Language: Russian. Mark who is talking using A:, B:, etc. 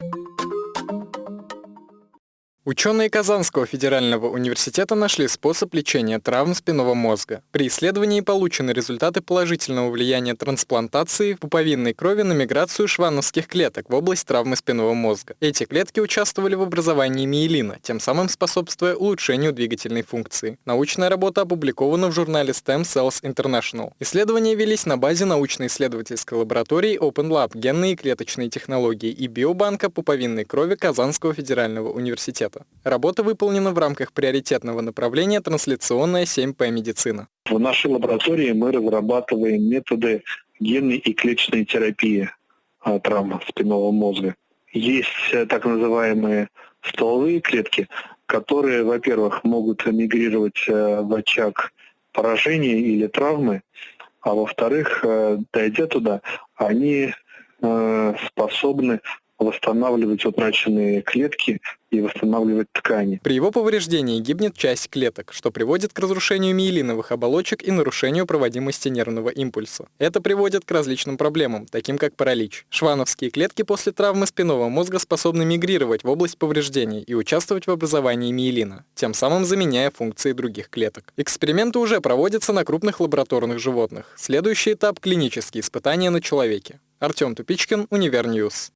A: you Ученые Казанского федерального университета нашли способ лечения травм спинного мозга. При исследовании получены результаты положительного влияния трансплантации пуповинной крови на миграцию швановских клеток в область травмы спинного мозга. Эти клетки участвовали в образовании миелина, тем самым способствуя улучшению двигательной функции. Научная работа опубликована в журнале STEM Cells International. Исследования велись на базе научно-исследовательской лаборатории Open Lab генные и клеточные технологии и биобанка пуповинной крови Казанского федерального университета института. Работа выполнена в рамках приоритетного направления трансляционная 7П медицина.
B: В нашей лаборатории мы разрабатываем методы генной и клеточной терапии а, травм спинного мозга. Есть э, так называемые стволовые клетки, которые, во-первых, могут мигрировать э, в очаг поражения или травмы, а во-вторых, э, дойдя туда, они способны восстанавливать утраченные клетки и восстанавливать ткани.
A: При его повреждении гибнет часть клеток, что приводит к разрушению миелиновых оболочек и нарушению проводимости нервного импульса. Это приводит к различным проблемам, таким как паралич. Швановские клетки после травмы спинного мозга способны мигрировать в область повреждений и участвовать в образовании миелина, тем самым заменяя функции других клеток. Эксперименты уже проводятся на крупных лабораторных животных. Следующий этап – клинические испытания на человеке. Артем Тупичкин, UniverNews.